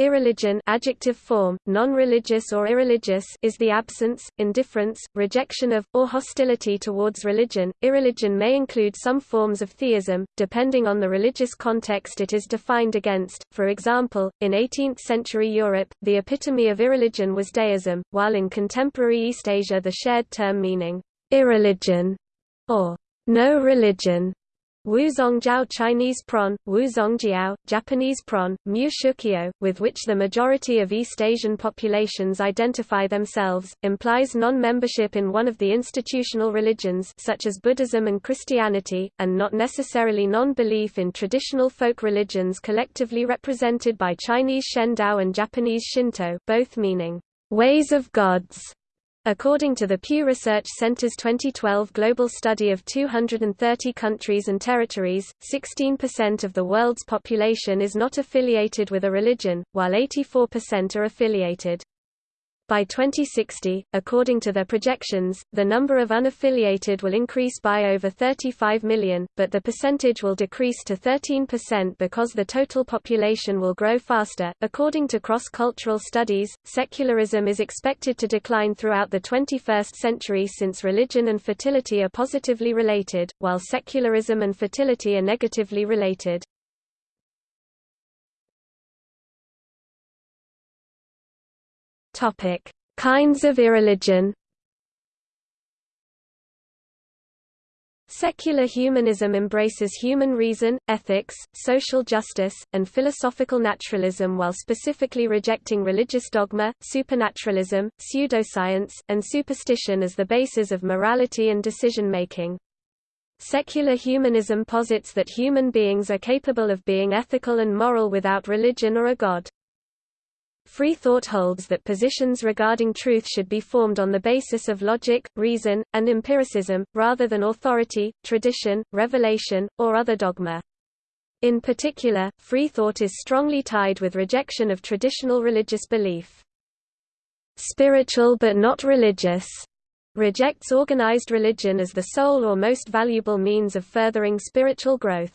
Irreligion adjective form, non-religious or irreligious is the absence, indifference, rejection of, or hostility towards religion. Irreligion may include some forms of theism, depending on the religious context it is defined against. For example, in 18th-century Europe, the epitome of irreligion was deism, while in contemporary East Asia the shared term meaning irreligion or no religion Wuzhongjiao Chinese pron, Wuzhongjiao, Japanese pron, Mu Shukyo, with which the majority of East Asian populations identify themselves, implies non-membership in one of the institutional religions such as Buddhism and Christianity, and not necessarily non-belief in traditional folk religions collectively represented by Chinese Shendao and Japanese Shinto both meaning, ways of gods. According to the Pew Research Center's 2012 global study of 230 countries and territories, 16% of the world's population is not affiliated with a religion, while 84% are affiliated. By 2060, according to their projections, the number of unaffiliated will increase by over 35 million, but the percentage will decrease to 13% because the total population will grow faster. According to cross-cultural studies, secularism is expected to decline throughout the 21st century since religion and fertility are positively related, while secularism and fertility are negatively related. Topic: Kinds of irreligion. Secular humanism embraces human reason, ethics, social justice, and philosophical naturalism while specifically rejecting religious dogma, supernaturalism, pseudoscience, and superstition as the basis of morality and decision-making. Secular humanism posits that human beings are capable of being ethical and moral without religion or a god. Free thought holds that positions regarding truth should be formed on the basis of logic, reason, and empiricism, rather than authority, tradition, revelation, or other dogma. In particular, free thought is strongly tied with rejection of traditional religious belief. Spiritual but not religious rejects organized religion as the sole or most valuable means of furthering spiritual growth.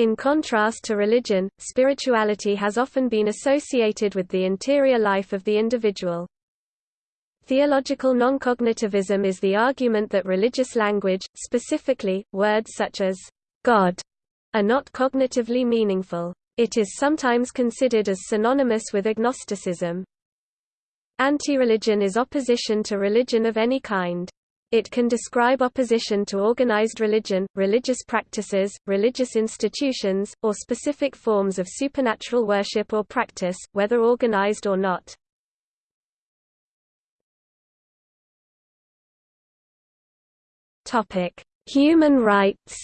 In contrast to religion, spirituality has often been associated with the interior life of the individual. Theological noncognitivism is the argument that religious language, specifically, words such as God, are not cognitively meaningful. It is sometimes considered as synonymous with agnosticism. Anti-religion is opposition to religion of any kind. It can describe opposition to organized religion, religious practices, religious institutions, or specific forms of supernatural worship or practice, whether organized or not. Human rights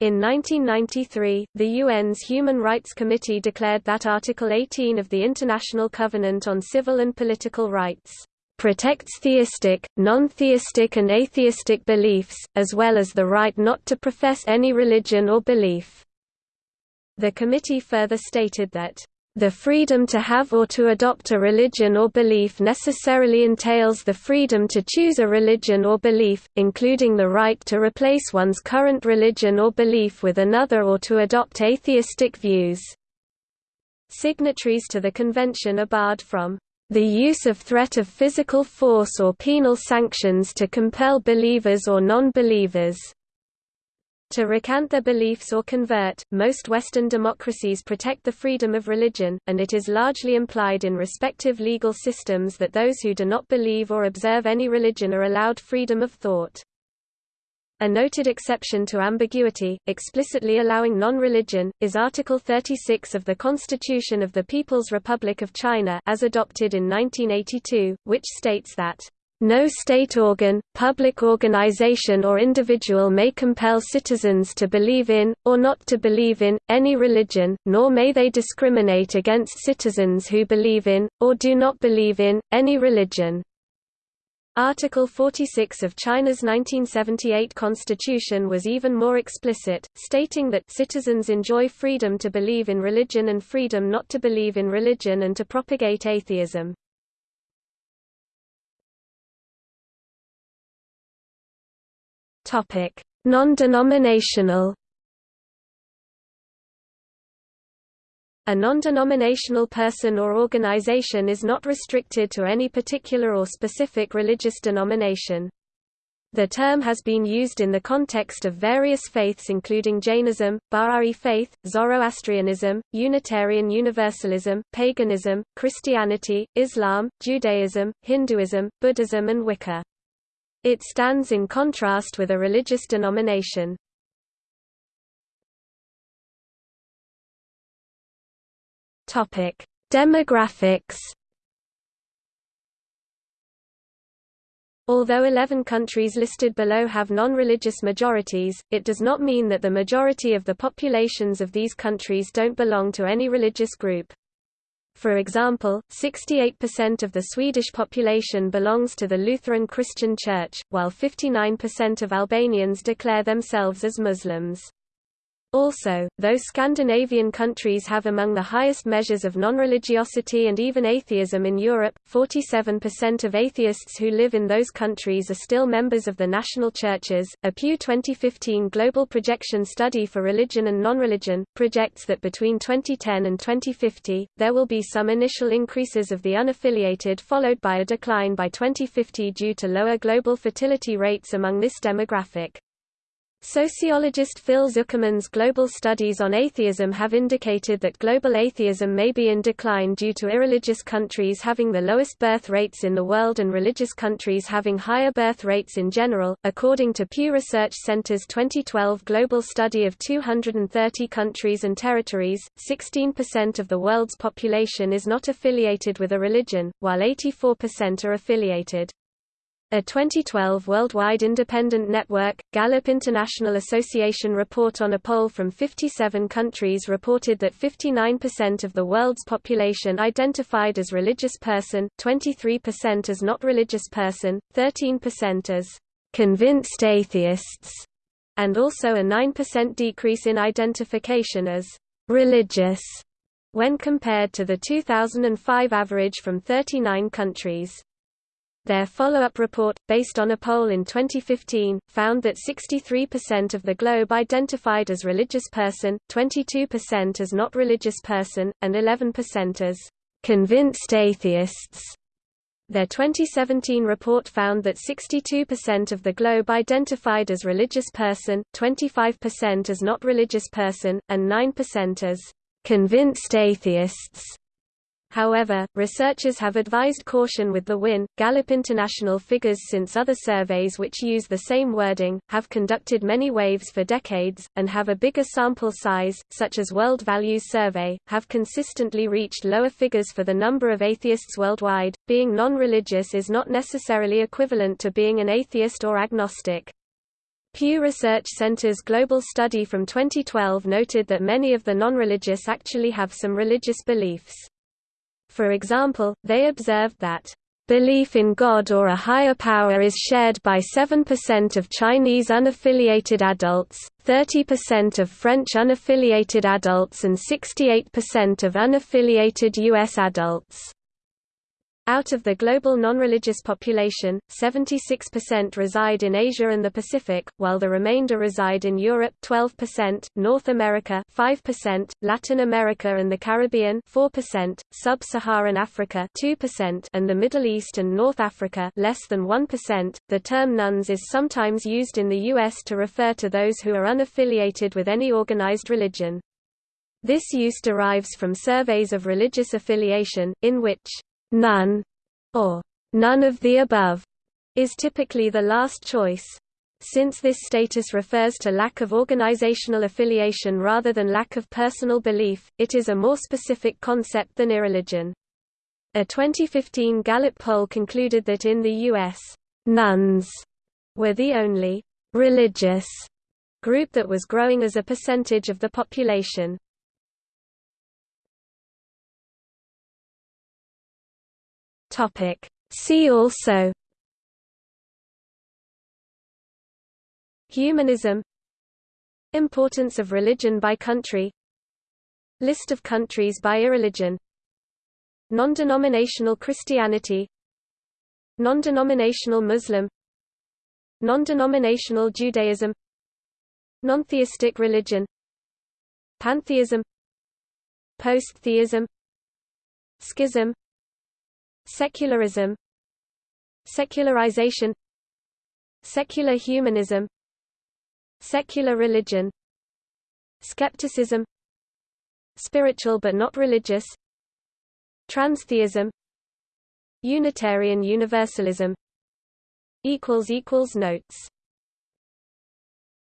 In 1993, the UN's Human Rights Committee declared that Article 18 of the International Covenant on Civil and Political Rights protects theistic, non-theistic and atheistic beliefs, as well as the right not to profess any religion or belief. The committee further stated that the freedom to have or to adopt a religion or belief necessarily entails the freedom to choose a religion or belief, including the right to replace one's current religion or belief with another or to adopt atheistic views. Signatories to the convention are barred from the use of threat of physical force or penal sanctions to compel believers or non-believers to recant their beliefs or convert. Most Western democracies protect the freedom of religion, and it is largely implied in respective legal systems that those who do not believe or observe any religion are allowed freedom of thought. A noted exception to ambiguity, explicitly allowing non-religion, is Article 36 of the Constitution of the People's Republic of China as adopted in 1982, which states that no state organ, public organization or individual may compel citizens to believe in, or not to believe in, any religion, nor may they discriminate against citizens who believe in, or do not believe in, any religion. Article 46 of China's 1978 constitution was even more explicit, stating that citizens enjoy freedom to believe in religion and freedom not to believe in religion and to propagate atheism. Topic: Non-denominational. A non-denominational person or organization is not restricted to any particular or specific religious denomination. The term has been used in the context of various faiths including Jainism, Bahá'í faith, Zoroastrianism, Unitarian Universalism, paganism, Christianity, Islam, Judaism, Hinduism, Buddhism and Wicca. It stands in contrast with a religious denomination. Demographics Although 11 countries listed below have non-religious majorities, it does not mean that the majority of the populations of these countries don't belong to any religious group. For example, 68% of the Swedish population belongs to the Lutheran Christian Church, while 59% of Albanians declare themselves as Muslims. Also, though Scandinavian countries have among the highest measures of non-religiosity and even atheism in Europe, 47% of atheists who live in those countries are still members of the national churches. A Pew 2015 Global Projection Study for Religion and Non-Religion projects that between 2010 and 2050, there will be some initial increases of the unaffiliated followed by a decline by 2050 due to lower global fertility rates among this demographic. Sociologist Phil Zuckerman's global studies on atheism have indicated that global atheism may be in decline due to irreligious countries having the lowest birth rates in the world and religious countries having higher birth rates in general. According to Pew Research Center's 2012 global study of 230 countries and territories, 16% of the world's population is not affiliated with a religion, while 84% are affiliated. A 2012 Worldwide Independent Network, Gallup International Association report on a poll from 57 countries reported that 59% of the world's population identified as religious person, 23% as not religious person, 13% as convinced atheists, and also a 9% decrease in identification as religious when compared to the 2005 average from 39 countries. Their follow-up report, based on a poll in 2015, found that 63% of the globe identified as religious person, 22% as not religious person, and 11% as convinced atheists. Their 2017 report found that 62% of the globe identified as religious person, 25% as not religious person, and 9% as convinced atheists. However, researchers have advised caution with the WIN. Gallup International figures since other surveys which use the same wording, have conducted many waves for decades, and have a bigger sample size, such as World Values Survey, have consistently reached lower figures for the number of atheists worldwide. Being non-religious is not necessarily equivalent to being an atheist or agnostic. Pew Research Center's global study from 2012 noted that many of the non-religious actually have some religious beliefs. For example, they observed that Belief in God or a higher power is shared by 7% of Chinese unaffiliated adults, 30% of French unaffiliated adults and 68% of unaffiliated U.S. adults. Out of the global non-religious population, 76% reside in Asia and the Pacific, while the remainder reside in Europe 12%, North America 5%, Latin America and the Caribbean 4%, Sub-Saharan Africa 2%, and the Middle East and North Africa less than 1%. The term nones is sometimes used in the US to refer to those who are unaffiliated with any organized religion. This use derives from surveys of religious affiliation, in which none, or none of the above, is typically the last choice. Since this status refers to lack of organizational affiliation rather than lack of personal belief, it is a more specific concept than irreligion. A 2015 Gallup poll concluded that in the U.S., nones were the only religious group that was growing as a percentage of the population. Topic. See also Humanism Importance of religion by country List of countries by irreligion Non-denominational Christianity Non-denominational Muslim Non-denominational Judaism Non-theistic religion Pantheism Post-theism Schism Secularism Secularization Secular humanism Secular religion Skepticism Spiritual but not religious Transtheism Unitarian Universalism. Notes